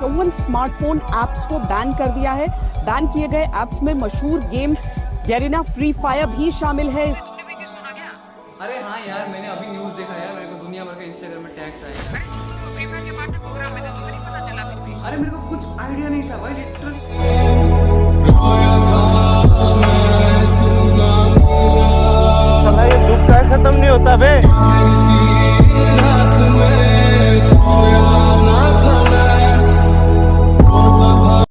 चौवन smartphone apps को ban कर दिया है। बैन किए गए ऐप्स में मशहूर गेम गैरिना फ्री फायर भी शामिल है। इस अरे हाँ यार मैंने अभी न्यूज़ देखा यार मेरे को दुनिया भर के इंस्टाग्राम में टैक्स आए। अरे अरे मेरे को कुछ आइडिया नहीं था भाई लिटरली